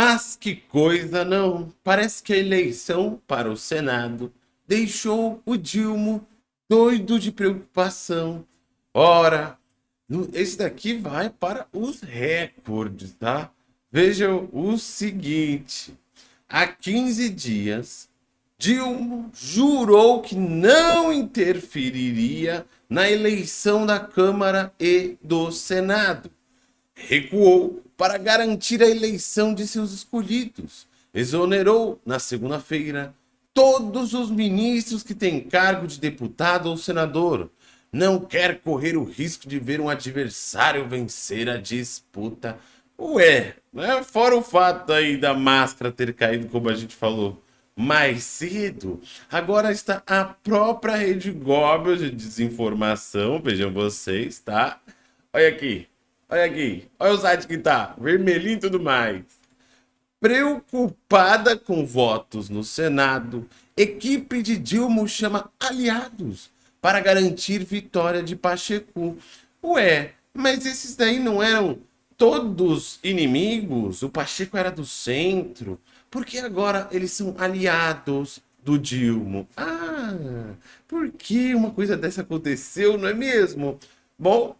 Mas que coisa não, parece que a eleição para o Senado deixou o Dilma doido de preocupação. Ora, esse daqui vai para os recordes, tá? Vejam o seguinte, há 15 dias, Dilma jurou que não interferiria na eleição da Câmara e do Senado. Recuou para garantir a eleição de seus escolhidos. Exonerou, na segunda-feira, todos os ministros que têm cargo de deputado ou senador. Não quer correr o risco de ver um adversário vencer a disputa. Ué, né? fora o fato aí da máscara ter caído, como a gente falou mais cedo, agora está a própria Rede Global de desinformação, vejam vocês, tá? Olha aqui, Olha aqui. Olha o site que tá. Vermelhinho e tudo mais. Preocupada com votos no Senado, equipe de Dilma chama aliados para garantir vitória de Pacheco. Ué, mas esses daí não eram todos inimigos? O Pacheco era do centro. Por que agora eles são aliados do Dilma? Ah, por que uma coisa dessa aconteceu, não é mesmo? Bom,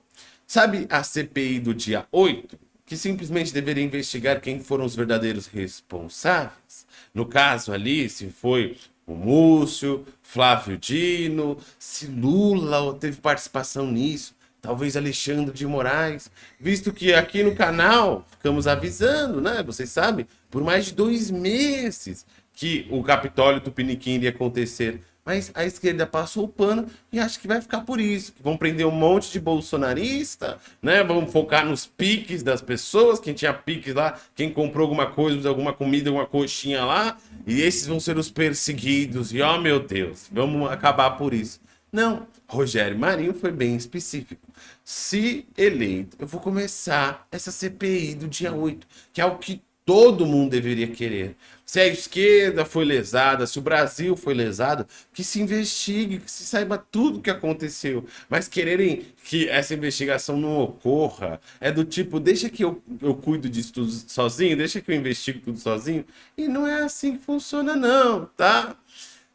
Sabe a CPI do dia 8? Que simplesmente deveria investigar quem foram os verdadeiros responsáveis? No caso ali, se foi o Múcio, Flávio Dino, se Lula teve participação nisso, talvez Alexandre de Moraes, visto que aqui no canal ficamos avisando, né? Vocês sabem, por mais de dois meses que o Capitólio Tupiniquim iria acontecer mas a esquerda passou o pano e acho que vai ficar por isso. Vão prender um monte de bolsonarista, né? Vamos focar nos piques das pessoas, quem tinha piques lá, quem comprou alguma coisa, alguma comida, alguma coxinha lá, e esses vão ser os perseguidos. E ó, oh, meu Deus, vamos acabar por isso. Não, Rogério Marinho foi bem específico. Se eleito, eu vou começar essa CPI do dia 8, que é o que todo mundo deveria querer. Se a esquerda foi lesada, se o Brasil foi lesado, que se investigue, que se saiba tudo o que aconteceu. Mas quererem que essa investigação não ocorra, é do tipo, deixa que eu, eu cuido disso tudo sozinho, deixa que eu investigo tudo sozinho. E não é assim que funciona não, tá?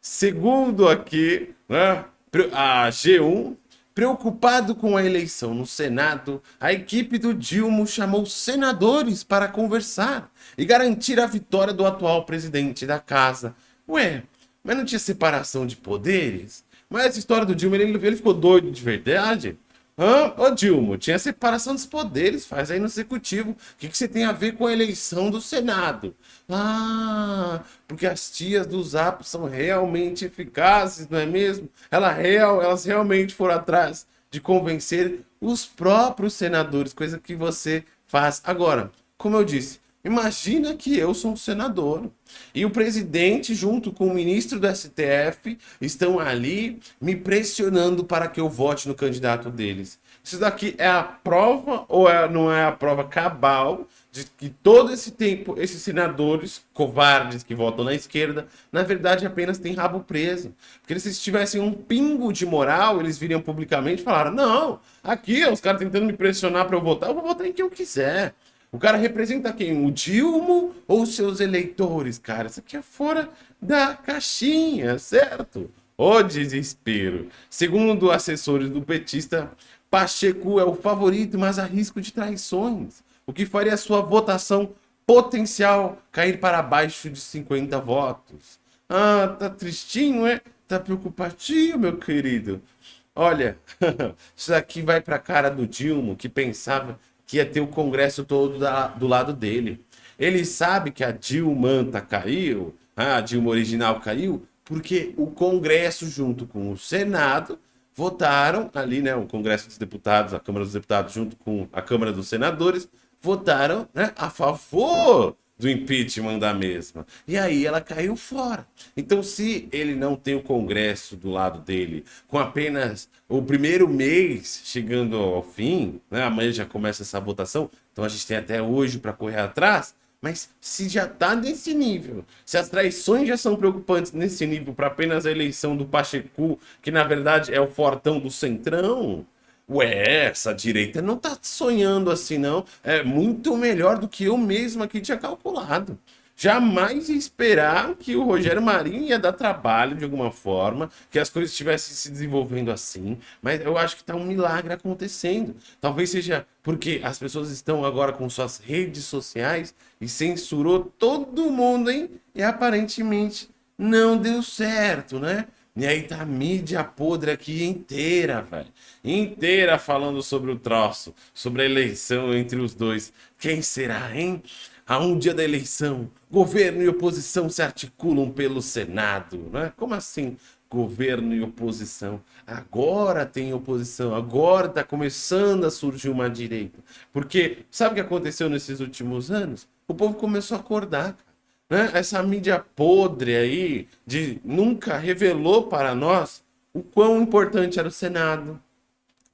Segundo aqui, né, a G1 Preocupado com a eleição no Senado, a equipe do Dilma chamou senadores para conversar e garantir a vitória do atual presidente da casa. Ué, mas não tinha separação de poderes? Mas essa história do Dilma, ele, ele ficou doido de verdade? Hã? Ô Dilma, tinha separação dos poderes, faz aí no executivo. O que, que você tem a ver com a eleição do Senado? Ah, porque as tias do Zap são realmente eficazes, não é mesmo? Ela real, elas realmente foram atrás de convencer os próprios senadores, coisa que você faz. Agora, como eu disse, Imagina que eu sou um senador e o presidente junto com o ministro do STF estão ali me pressionando para que eu vote no candidato deles. Isso daqui é a prova ou é, não é a prova cabal de que todo esse tempo esses senadores covardes que votam na esquerda, na verdade apenas têm rabo preso. Porque se tivessem um pingo de moral, eles viriam publicamente e falaram, não, aqui os caras tentando me pressionar para eu votar, eu vou votar em quem eu quiser. O cara representa quem? O Dilma ou seus eleitores, cara? Isso aqui é fora da caixinha, certo? O desespero. Segundo assessores do petista, Pacheco é o favorito, mas há risco de traições, o que faria sua votação potencial cair para abaixo de 50 votos. Ah, tá tristinho, é? Tá preocupadinho, meu querido? Olha, isso aqui vai para a cara do Dilma, que pensava que ia ter o Congresso todo da, do lado dele. Ele sabe que a Dilma caiu, a Dilma original caiu, porque o Congresso, junto com o Senado, votaram ali, né, o Congresso dos Deputados, a Câmara dos Deputados, junto com a Câmara dos Senadores, votaram né, a favor do impeachment da mesma. E aí ela caiu fora. Então, se ele não tem o Congresso do lado dele, com apenas o primeiro mês chegando ao fim, né, amanhã já começa essa votação, então a gente tem até hoje para correr atrás, mas se já está nesse nível, se as traições já são preocupantes nesse nível para apenas a eleição do Pacheco, que na verdade é o fortão do Centrão, Ué, essa direita não tá sonhando assim, não. É muito melhor do que eu mesmo aqui tinha calculado. Jamais esperar que o Rogério Marinho ia dar trabalho de alguma forma, que as coisas estivessem se desenvolvendo assim, mas eu acho que está um milagre acontecendo. Talvez seja porque as pessoas estão agora com suas redes sociais e censurou todo mundo, hein? E aparentemente não deu certo, né? E aí tá a mídia podre aqui inteira, velho. Inteira falando sobre o troço, sobre a eleição entre os dois. Quem será, hein? a um dia da eleição, governo e oposição se articulam pelo Senado. Né? Como assim? Governo e oposição. Agora tem oposição, agora está começando a surgir uma direita. Porque sabe o que aconteceu nesses últimos anos? O povo começou a acordar. Né? Essa mídia podre aí, de nunca revelou para nós o quão importante era o Senado,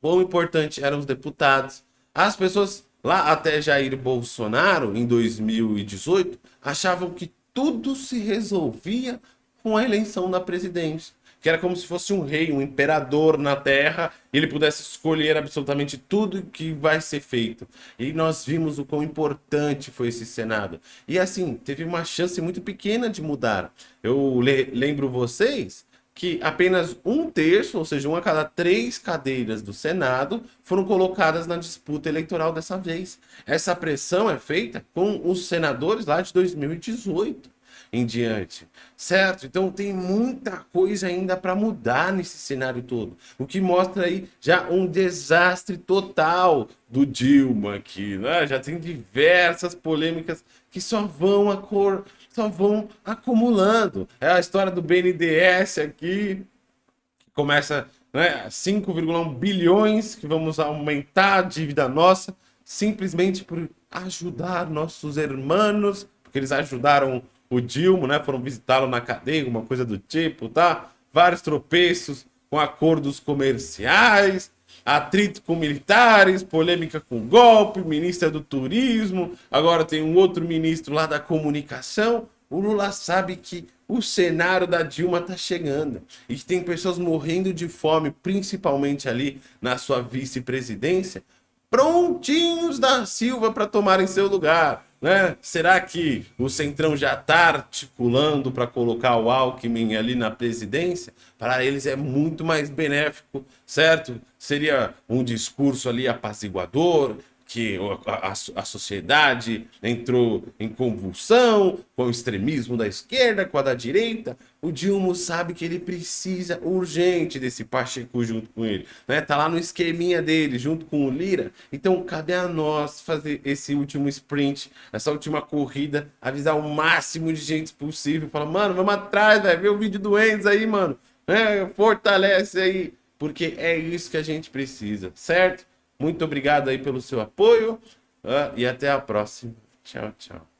quão importante eram os deputados. As pessoas Lá até Jair Bolsonaro, em 2018, achavam que tudo se resolvia com a eleição da presidência. Que era como se fosse um rei, um imperador na terra, e ele pudesse escolher absolutamente tudo que vai ser feito. E nós vimos o quão importante foi esse Senado. E assim, teve uma chance muito pequena de mudar. Eu lembro vocês que apenas um terço, ou seja, uma a cada três cadeiras do Senado, foram colocadas na disputa eleitoral dessa vez. Essa pressão é feita com os senadores lá de 2018 em diante, certo? Então tem muita coisa ainda para mudar nesse cenário todo, o que mostra aí já um desastre total do Dilma aqui, né? Já tem diversas polêmicas que só vão a cor só vão acumulando. É a história do BNDES aqui, que começa né, 5,1 bilhões, que vamos aumentar a dívida nossa, simplesmente por ajudar nossos irmãos, porque eles ajudaram o Dilma, né, foram visitá-lo na cadeia, uma coisa do tipo, tá? Vários tropeços com acordos comerciais, atrito com militares, polêmica com golpe, ministra do turismo, agora tem um outro ministro lá da comunicação. O Lula sabe que o cenário da Dilma tá chegando e que tem pessoas morrendo de fome, principalmente ali na sua vice-presidência, prontinhos da Silva para tomarem seu lugar. Né? Será que o Centrão já está articulando para colocar o Alckmin ali na presidência? Para eles é muito mais benéfico, certo? Seria um discurso ali apaziguador, que a, a, a, sociedade entrou em convulsão com o extremismo da esquerda, com a da direita, o Dilma sabe que ele precisa urgente desse Pacheco junto com ele, né? Tá lá no esqueminha dele, junto com o Lira. Então cabe a nós fazer esse último sprint, essa última corrida, avisar o máximo de gente possível, falar, mano, vamos atrás, velho, vê o vídeo do Enzo aí, mano, é, fortalece aí, porque é isso que a gente precisa, certo? Muito obrigado aí pelo seu apoio uh, e até a próxima. Tchau, tchau.